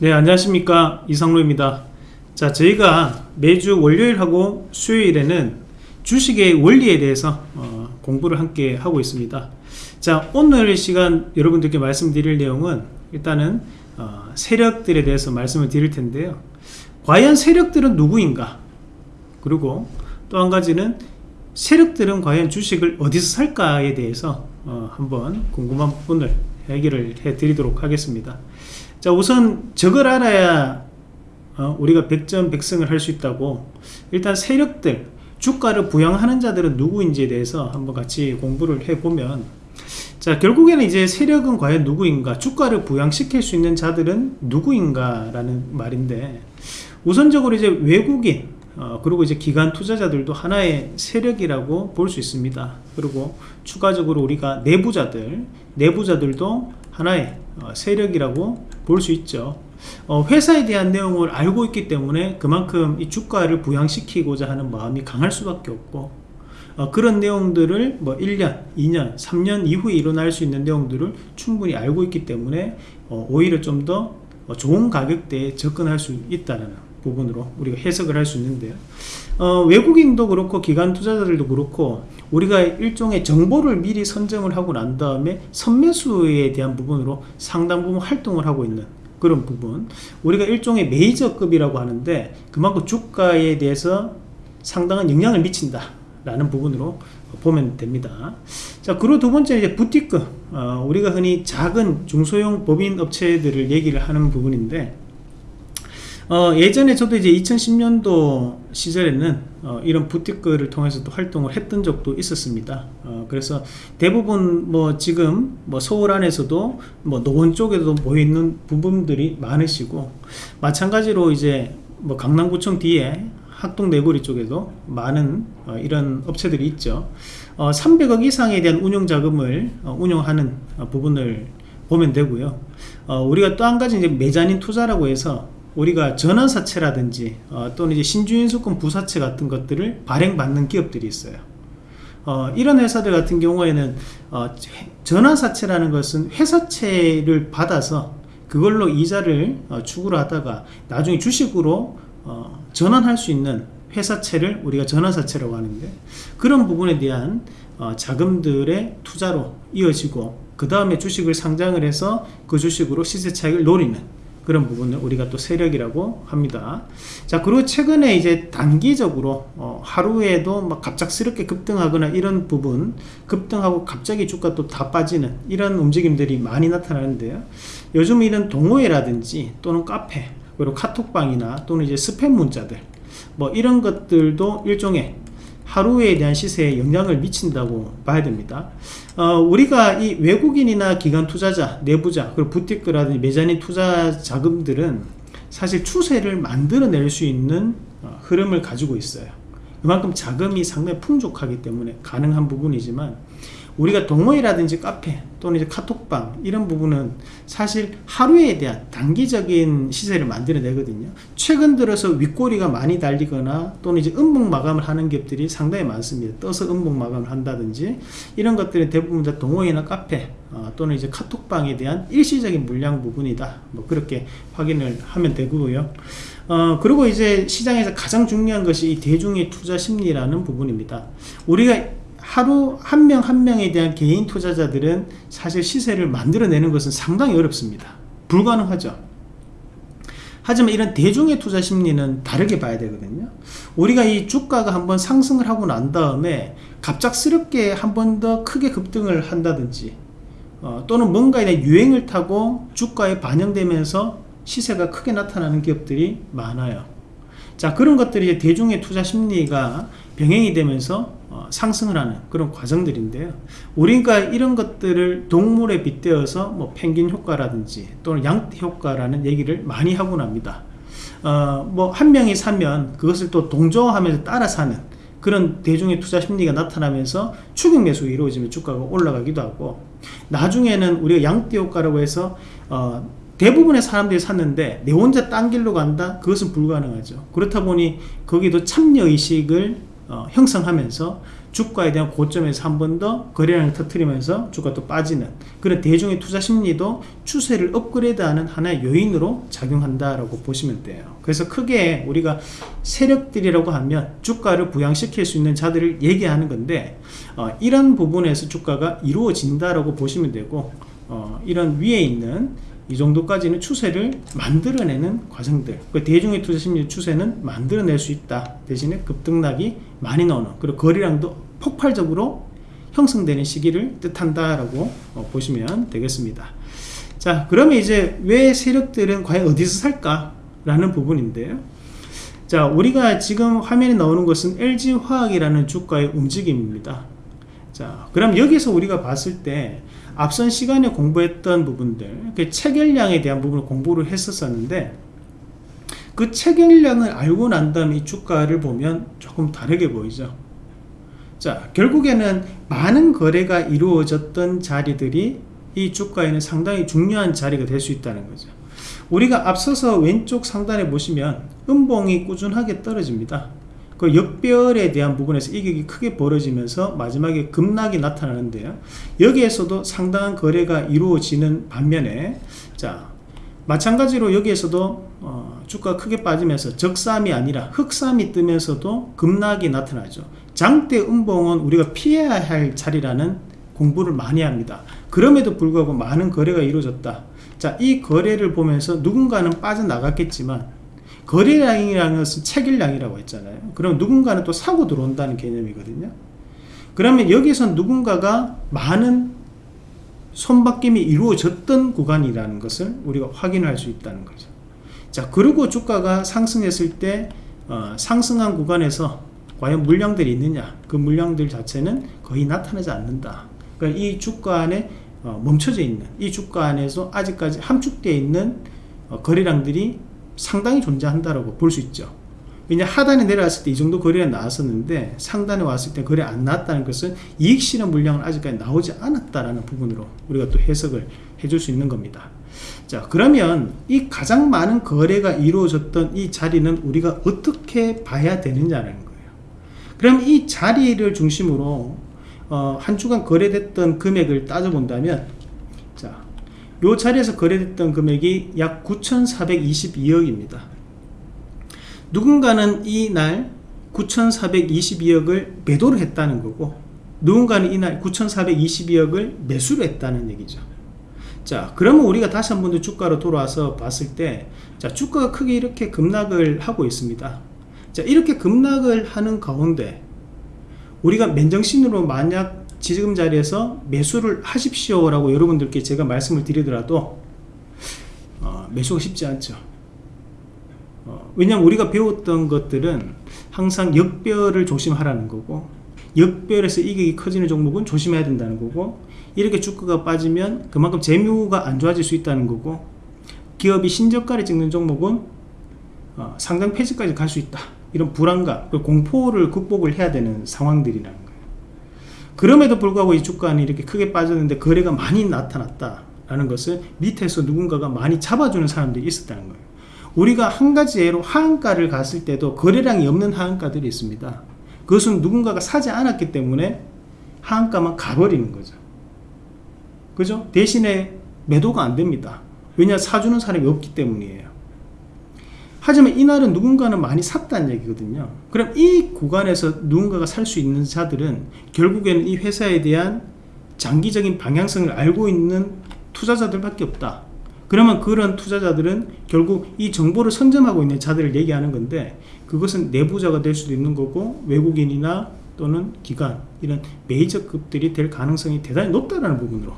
네 안녕하십니까. 이상로입니다. 자 저희가 매주 월요일하고 수요일에는 주식의 원리에 대해서 어, 공부를 함께 하고 있습니다. 자 오늘 시간 여러분들께 말씀드릴 내용은 일단은 어, 세력들에 대해서 말씀을 드릴 텐데요. 과연 세력들은 누구인가? 그리고 또 한 가지는 세력들은 과연 주식을 어디서 살까에 대해서 어, 한번 궁금한 부분을 해결을 해 드리도록 하겠습니다 자 우선 저걸 알아야 어, 우리가 백전백승을 할 수 있다고. 일단 세력들 주가를 부양하는 자들은 누구인지에 대해서 한번 같이 공부를 해보면 자 결국에는 이제 세력은 과연 누구인가? 주가를 부양시킬 수 있는 자들은 누구인가 라는 말인데 우선적으로 이제 외국인 어, 그리고 이제 기관 투자자들도 하나의 세력이라고 볼 수 있습니다. 그리고 추가적으로 우리가 내부자들 내부자들도 하나의 어, 세력이라고 볼 수 있죠. 어, 회사에 대한 내용을 알고 있기 때문에 그만큼 이 주가를 부양시키고자 하는 마음이 강할 수밖에 없고 어, 그런 내용들을 뭐 1년, 2년, 3년 이후에 일어날 수 있는 내용들을 충분히 알고 있기 때문에 어, 오히려 좀 더 좋은 가격대에 접근할 수 있다는 부분으로 우리가 해석을 할 수 있는데요. 어, 외국인도 그렇고 기관 투자자들도 그렇고 우리가 일종의 정보를 미리 선점을 하고 난 다음에 선매수에 대한 부분으로 상당 부분 활동을 하고 있는 그런 부분. 우리가 일종의 메이저급이라고 하는데 그만큼 주가에 대해서 상당한 영향을 미친다 라는 부분으로 보면 됩니다. 자 그리고 두 번째 이제 부티급 어, 우리가 흔히 작은 중소형 법인 업체들을 얘기를 하는 부분인데 어, 예전에 저도 이제 2010년도 시절에는 어, 이런 부티크를 통해서 또 활동을 했던 적도 있었습니다. 어, 그래서 대부분 뭐 지금 뭐 서울 안에서도 뭐 노원 쪽에도 모여 있는 부분들이 많으시고 마찬가지로 이제 뭐 강남구청 뒤에 학동내거리 쪽에도 많은 어, 이런 업체들이 있죠. 300억 어, 이상에 대한 운용 자금을 어, 운용하는 부분을 보면 되고요. 우리가 또 한 가지 이제 매자닌 투자라고 해서 우리가 전환사채라든지 어, 또는 이제 신주인수권 부사채 같은 것들을 발행받는 기업들이 있어요. 어, 이런 회사들 같은 경우에는 어, 전환사채라는 것은 회사채를 받아서 그걸로 이자를 어, 추구를 하다가 나중에 주식으로 어, 전환할 수 있는 회사채를 우리가 전환사채라고 하는데 그런 부분에 대한 어, 자금들의 투자로 이어지고 그 다음에 주식을 상장을 해서 그 주식으로 시세 차익을 노리는 그런 부분을 우리가 또 세력이라고 합니다. 자 그리고 최근에 이제 단기적으로 어, 하루에도 막 갑작스럽게 급등하거나 이런 부분 급등하고 갑자기 주가 또 다 빠지는 이런 움직임들이 많이 나타나는데요. 요즘 이런 동호회라든지 또는 카페 그리고 카톡방이나 또는 이제 스팸 문자들 뭐 이런 것들도 일종의 하루에 대한 시세에 영향을 미친다고 봐야 됩니다. 어, 우리가 이 외국인이나 기관 투자자 내부자 그리고 부티크라든지 매자닌 투자 자금들은 사실 추세를 만들어낼 수 있는 어, 흐름을 가지고 있어요. 그만큼 자금이 상당히 풍족하기 때문에 가능한 부분이지만 우리가 동호회라든지 카페 또는 이제 카톡방 이런 부분은 사실 하루에 대한 단기적인 시세를 만들어내거든요. 최근 들어서 윗꼬리가 많이 달리거나 또는 이제 음봉 마감을 하는 기업들이 상당히 많습니다. 떠서 음봉 마감을 한다든지 이런 것들은 대부분 다 동호회나 카페 어, 또는 이제 카톡방에 대한 일시적인 물량 부분이다. 뭐 그렇게 확인을 하면 되고요. 어, 그리고 이제 시장에서 가장 중요한 것이 이 대중의 투자 심리라는 부분입니다. 우리가 하루 한 명 한 명에 대한 개인 투자자들은 사실 시세를 만들어내는 것은 상당히 어렵습니다. 불가능하죠. 하지만 이런 대중의 투자 심리는 다르게 봐야 되거든요. 우리가 이 주가가 한번 상승을 하고 난 다음에 갑작스럽게 한 번 더 크게 급등을 한다든지 어, 또는 뭔가에 대한 유행을 타고 주가에 반영되면서 시세가 크게 나타나는 기업들이 많아요. 자 그런 것들이 대중의 투자 심리가 병행이 되면서 어, 상승을 하는 그런 과정들인데요. 우리가 이런 것들을 동물에 빗대어서 뭐 펭귄 효과라든지 또는 양떼 효과라는 얘기를 많이 하고 납니다. 어, 뭐 한 명이 사면 그것을 또 동조하면서 따라 사는 그런 대중의 투자 심리가 나타나면서 추격 매수가 이루어지면 주가가 올라가기도 하고 나중에는 우리가 양떼 효과라고 해서 어, 대부분의 사람들이 샀는데 내 혼자 딴 길로 간다? 그것은 불가능하죠. 그렇다 보니 거기도 참여의식을 어, 형성하면서 주가에 대한 고점에서 한 번 더 거래량을 터트리면서 주가 또 빠지는 그런 대중의 투자 심리도 추세를 업그레이드하는 하나의 요인으로 작용한다라고 보시면 돼요. 그래서 크게 우리가 세력들이라고 하면 주가를 부양시킬 수 있는 자들을 얘기하는 건데 어, 이런 부분에서 주가가 이루어진다라고 보시면 되고 어, 이런 위에 있는 이 정도까지는 추세를 만들어내는 과정들. 그 대중의 투자 심리 추세는 만들어낼 수 있다. 대신에 급등락이 많이 나오는 그리고 거래량도 폭발적으로 형성되는 시기를 뜻한다라고 어, 보시면 되겠습니다. 자 그러면 이제 왜 세력들은 과연 어디서 살까 라는 부분인데요. 자 우리가 지금 화면에 나오는 것은 LG화학이라는 주가의 움직임입니다 자 그럼 여기서 우리가 봤을 때 앞선 시간에 공부했던 부분들 그 체결량에 대한 부분을 공부를 했었었는데 그 체결량을 알고 난 다음에 이 주가를 보면 조금 다르게 보이죠. 자 결국에는 많은 거래가 이루어졌던 자리들이 이 주가에는 상당히 중요한 자리가 될 수 있다는 거죠. 우리가 앞서서 왼쪽 상단에 보시면 음봉이 꾸준하게 떨어집니다 그 역별에 대한 부분에서 이격이 크게 벌어지면서 마지막에 급락이 나타나는데요. 여기에서도 상당한 거래가 이루어지는 반면에 자 마찬가지로 여기에서도 어, 주가 크게 빠지면서 적삼이 아니라 흑삼이 뜨면서도 급락이 나타나죠. 장대 음봉은 우리가 피해야 할 자리라는 공부를 많이 합니다. 그럼에도 불구하고 많은 거래가 이루어졌다. 자 이 거래를 보면서 누군가는 빠져나갔겠지만 거래량이라는 것은 체결량이라고 했잖아요. 그럼 누군가는 또 사고 들어온다는 개념이거든요. 그러면 여기서 누군가가 많은 손바뀜이 이루어졌던 구간이라는 것을 우리가 확인할 수 있다는 거죠. 자 그리고 주가가 상승했을 때 어, 상승한 구간에서 과연 물량들이 있느냐? 그 물량들 자체는 거의 나타나지 않는다. 그러니까 이 주가 안에 어, 멈춰져 있는 이 주가 안에서 아직까지 함축되어 있는 어, 거래량들이 상당히 존재한다고 볼 수 있죠. 왜냐 하단에 내려왔을 때 이 정도 거래가 나왔었는데 상단에 왔을 때 거래 안 나왔다는 것은 이익 실현 물량은 아직까지 나오지 않았다라는 부분으로 우리가 또 해석을 해줄 수 있는 겁니다. 자 그러면 이 가장 많은 거래가 이루어졌던 이 자리는 우리가 어떻게 봐야 되느냐는 거예요. 그럼 이 자리를 중심으로 어, 한 주간 거래됐던 금액을 따져본다면 이 자리에서 거래됐던 금액이 약 9,422억입니다. 누군가는 이날 9,422억을 매도를 했다는 거고 누군가는 이날 9,422억을 매수를 했다는 얘기죠. 자 그러면 우리가 다시 한 번 더 주가로 돌아와서 봤을 때 자, 주가가 크게 이렇게 급락을 하고 있습니다. 자 이렇게 급락을 하는 가운데 우리가 맨정신으로 만약 지금 자리에서 매수를 하십시오 라고 여러분들께 제가 말씀을 드리더라도 어, 매수가 쉽지 않죠. 어, 왜냐하면 우리가 배웠던 것들은 항상 역별을 조심하라는 거고 역별에서 이익이 커지는 종목은 조심해야 된다는 거고 이렇게 주가가 빠지면 그만큼 재무가 안 좋아질 수 있다는 거고 기업이 신저가를 찍는 종목은 어, 상장 폐지까지 갈 수 있다. 이런 불안감 공포를 극복을 해야 되는 상황들이라는 그럼에도 불구하고 이 주가는 이렇게 크게 빠졌는데 거래가 많이 나타났다라는 것은 밑에서 누군가가 많이 잡아주는 사람들이 있었다는 거예요. 우리가 한 가지 예로 하한가를 갔을 때도 거래량이 없는 하한가들이 있습니다. 그것은 누군가가 사지 않았기 때문에 하한가만 가버리는 거죠. 그죠? 대신에 매도가 안 됩니다. 왜냐 사주는 사람이 없기 때문이에요. 하지만 이날은 누군가는 많이 샀다는 얘기거든요. 그럼 이 구간에서 누군가가 살 수 있는 자들은 결국에는 이 회사에 대한 장기적인 방향성을 알고 있는 투자자들밖에 없다. 그러면 그런 투자자들은 결국 이 정보를 선점하고 있는 자들을 얘기하는 건데 그것은 내부자가 될 수도 있는 거고 외국인이나 또는 기관 이런 메이저급들이 될 가능성이 대단히 높다는 부분으로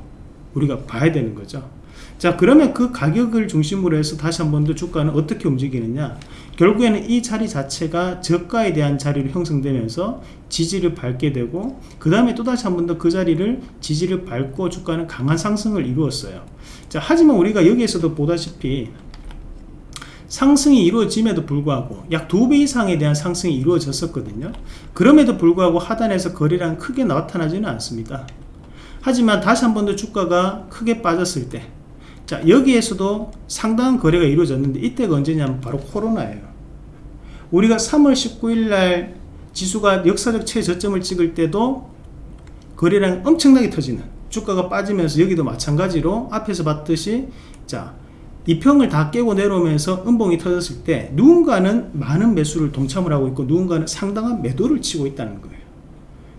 우리가 봐야 되는 거죠 자 그러면 그 가격을 중심으로 해서 다시 한 번 더 주가는 어떻게 움직이느냐? 결국에는 이 자리 자체가 저가에 대한 자리로 형성되면서 지지를 밟게 되고 그 다음에 또 다시 한 번 더 그 자리를 지지를 밟고 주가는 강한 상승을 이루었어요. 자 하지만 우리가 여기에서도 보다시피 상승이 이루어짐에도 불구하고 약 두 배 이상에 대한 상승이 이루어졌었거든요. 그럼에도 불구하고 하단에서 거래량 크게 나타나지는 않습니다. 하지만 다시 한 번 더 주가가 크게 빠졌을 때 자 여기에서도 상당한 거래가 이루어졌는데 이때가 언제냐면 바로 코로나예요. 우리가 3월 19일 날 지수가 역사적 최저점을 찍을 때도 거래량 엄청나게 터지는 주가가 빠지면서 여기도 마찬가지로 앞에서 봤듯이 자 이평을 다 깨고 내려오면서 음봉이 터졌을 때 누군가는 많은 매수를 동참을 하고 있고 누군가는 상당한 매도를 치고 있다는 거예요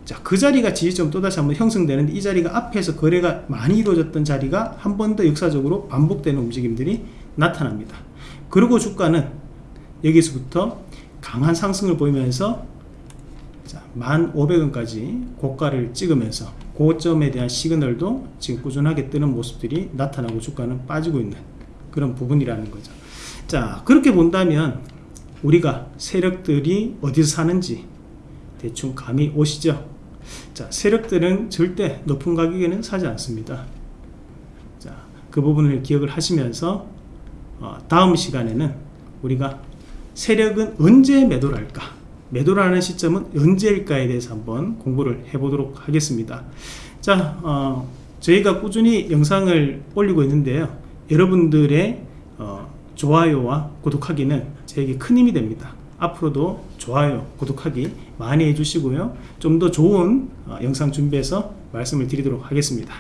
자, 그 자리가 지지점 또다시 한번 형성되는데 이 자리가 앞에서 거래가 많이 이루어졌던 자리가 한 번 더 역사적으로 반복되는 움직임들이 나타납니다. 그리고 주가는 여기서부터 강한 상승을 보이면서 자, 1,500원까지 고가를 찍으면서 고점에 대한 시그널도 지금 꾸준하게 뜨는 모습들이 나타나고 주가는 빠지고 있는 그런 부분이라는 거죠. 자, 그렇게 본다면 우리가 세력들이 어디서 사는지 대충 감이 오시죠? 자, 세력들은 절대 높은 가격에는 사지 않습니다. 자, 그 부분을 기억을 하시면서 어, 다음 시간에는 우리가 세력은 언제 매도를 할까? 매도를 하는 시점은 언제일까에 대해서 한번 공부를 해보도록 하겠습니다. 자, 어, 저희가 꾸준히 영상을 올리고 있는데요. 여러분들의 어, 좋아요와 구독하기는 저에게 큰 힘이 됩니다. 앞으로도 좋아요, 구독하기 많이 해주시고요. 좀 더 좋은 어, 영상 준비해서 말씀을 드리도록 하겠습니다.